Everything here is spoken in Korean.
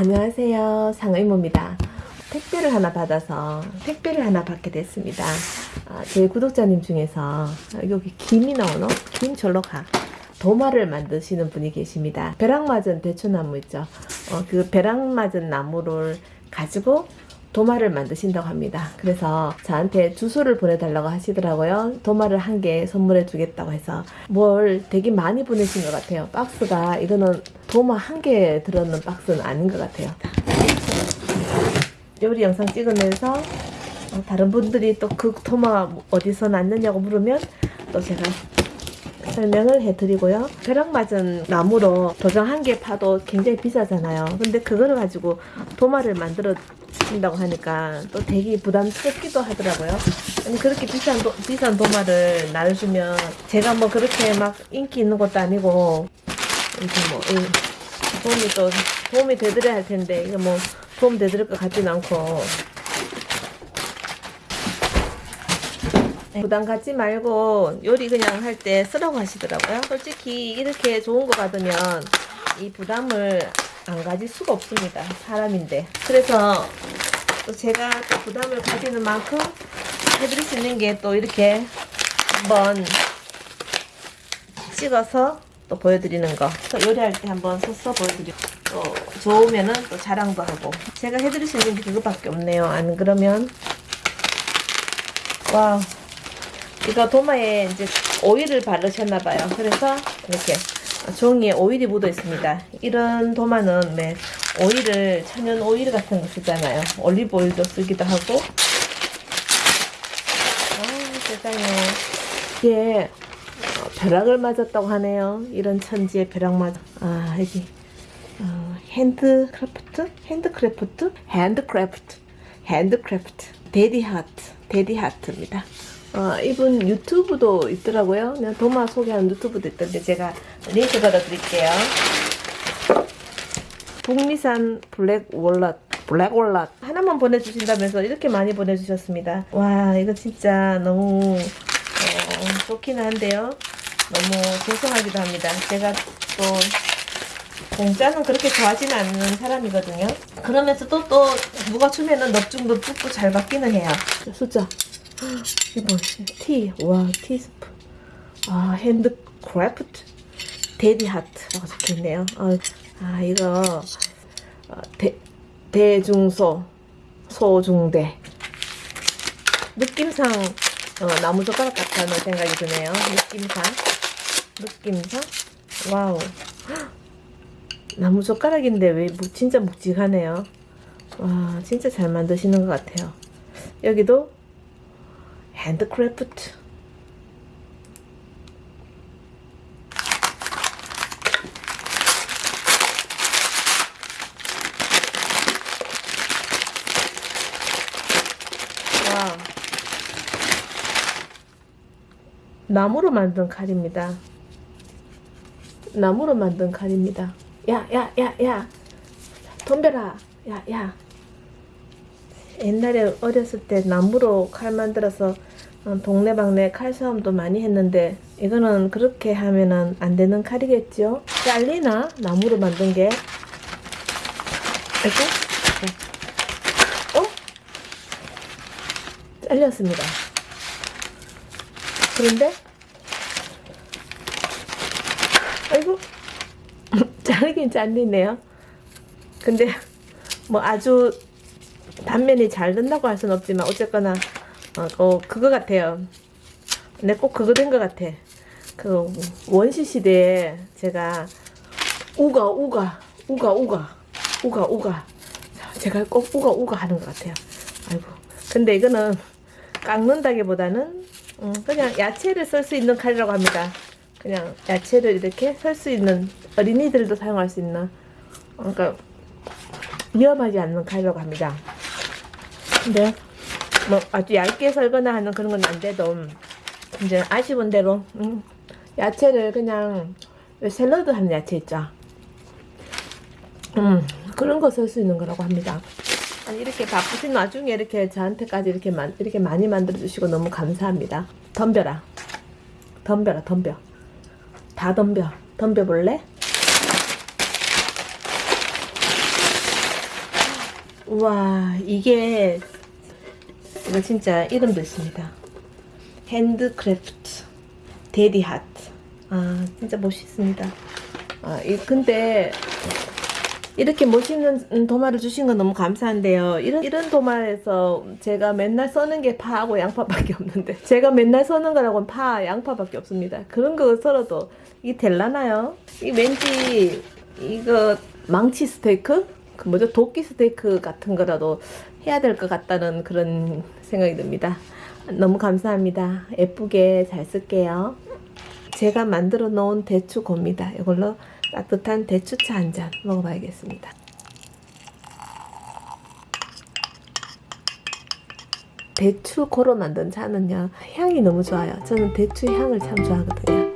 안녕하세요. 상의모입니다. 택배를 하나 받아서 택배를 하나 받게 됐습니다. 아, 제 구독자님 중에서 여기 김이 나오노? 김 절로 가 도마를 만드시는 분이 계십니다. 벼락 맞은 대추나무 있죠. 어, 그 벼락 맞은 나무를 가지고 도마를 만드신다고 합니다. 그래서 저한테 주소를 보내달라고 하시더라고요. 도마를 한 개 선물해 주겠다고 해서 뭘 되게 많이 보내신 것 같아요. 박스가 이거는 도마 한 개 들었는 박스는 아닌 것 같아요. 요리 영상 찍으면서 어, 다른 분들이 또 그 도마 어디서 났느냐고 물으면 또 제가 설명을 해드리고요. 벼락 맞은 나무로 도장 한 개 파도 굉장히 비싸잖아요. 근데 그거를 가지고 도마를 만들어 준다고 하니까 또 되게 부담스럽기도 하더라고요. 아니 그렇게 비싼 도, 비싼 도마를 나눠주면 제가 뭐 그렇게 막 인기 있는 것도 아니고 이렇게 뭐 이, 도움이 또 도움이 되드려야 할 텐데 이거 뭐 도움 되드릴 것 같지는 않고 부담 갖지 말고 요리 그냥 할 때 쓰라고 하시더라고요. 솔직히 이렇게 좋은 거 받으면 이 부담을 안 가질 수가 없습니다. 사람인데. 그래서 또 제가 또 부담을 가지는 만큼 해드릴 수 있는 게 또 이렇게 한번 찍어서 또 보여드리는 거. 요리할 때 한번 서서 보여드리고 또 좋으면은 또 자랑도 하고 제가 해드릴 수 있는 게 그거밖에 없네요. 안 그러면 wow 이거 도마에 이제 오일을 바르셨나봐요. 그래서 이렇게 종이에 오일이 묻어 있습니다. 이런 도마는 네, 오일을 천연 오일 같은 거 쓰잖아요. 올리브 오일도 쓰기도 하고. 아 세상에 어, 벼락을 맞았다고 하네요. 이런 천지에 벼락 맞. 아 여기 어, handcraft, handcraft, handcraft, handcraft, Daddy Heart, Daddy Heart입니다. 어, 이분 유튜브도 있더라고요. 그냥 도마 소개하는 유튜브도 있던데 제가 링크 걸어드릴게요. 북미산 black walnut black walnut 하나만 보내주신다면서 이렇게 많이 보내주셨습니다. 와 이거 진짜 너무 어, 좋기는 한데요. 너무 죄송하기도 합니다. 제가 또 공짜는 그렇게 좋아하지는 않는 사람이거든요. 그러면서도 또 누가 주면은 넙죽넙죽도 잘 받기는 해요. 숫자 이게 뭐지? 티. 와, 티스푼. 아, handcraft. Daddy Heart라고 적혀있네요. 아, 아 이거, 어, 대, 대중소, 소중대. 느낌상, 어, 나무젓가락 같다는 생각이 드네요. 느낌상. 느낌상. wow. 나무젓가락인데 왜 진짜 묵직하네요. 와, 진짜 잘 만드시는 것 같아요. 여기도 handcraft. 와. 나무로 만든 칼입니다. 나무로 만든 칼입니다. 야야 야야. 옛날에 어렸을 때 나무로 칼 만들어서 어, 동네방네 칼싸움도 많이 했는데 이거는 그렇게 하면은 안 되는 칼이겠죠? 잘리나? 나무로 만든 게 이거? 어? 잘렸습니다. 그런데 아이고 잘리긴 잘리네요. 근데 뭐 아주 단면이 잘 된다고 할 수는 없지만 어쨌거나 어, 어 그거 같아요. 내꼭 그거 된 것 같아. 그 원시 시대에 제가 우가 우가 우가 우가 우가 우가 제가 꼭 우가 우가 하는 것 같아요. 아이고. 근데 이거는 깎는다기보다는 음, 그냥 야채를 쓸수 있는 칼이라고 합니다. 그냥 야채를 이렇게 썰 수 있는 어린이들도 사용할 수 있는 그러니까 위험하지 않는 칼이라고 합니다. 근데 뭐 아주 얇게 썰거나 하는 그런 건 안 돼도 이제 아쉬운 대로 음, 야채를 그냥 샐러드 하는 야채 있죠? 음 그런 거 쓸 수 있는 거라고 합니다. 이렇게 바쁘신 와중에 이렇게 저한테까지 이렇게 만, 이렇게 많이 만들어 주시고 너무 감사합니다. 덤벼라. 덤벼라 덤벼. 다 덤벼. 덤벼 볼래? 우와 이게 이거 진짜 이름도 있습니다. handcraft Daddy Heart. 아 진짜 멋있습니다. 아 이, 근데 이렇게 멋있는 도마를 주신 건 너무 감사한데요. 이런 이런 도마에서 제가 맨날 써는 게 파하고 양파밖에 없는데 제가 맨날 써는 거라고는 파, 양파밖에 없습니다. 그런 거 썰어도 이게 될라나요? 이 왠지 이거 망치 스테이크? 그 뭐죠 도끼 스테이크 같은 거라도 해야 될 것 같다는 그런 생각이 듭니다. 너무 감사합니다. 예쁘게 잘 쓸게요. 제가 만들어 놓은 대추 고입니다. 이걸로 따뜻한 대추차 한 잔 먹어봐야겠습니다. 대추 고로 만든 차는요 향이 너무 좋아요. 저는 대추 향을 참 좋아하거든요.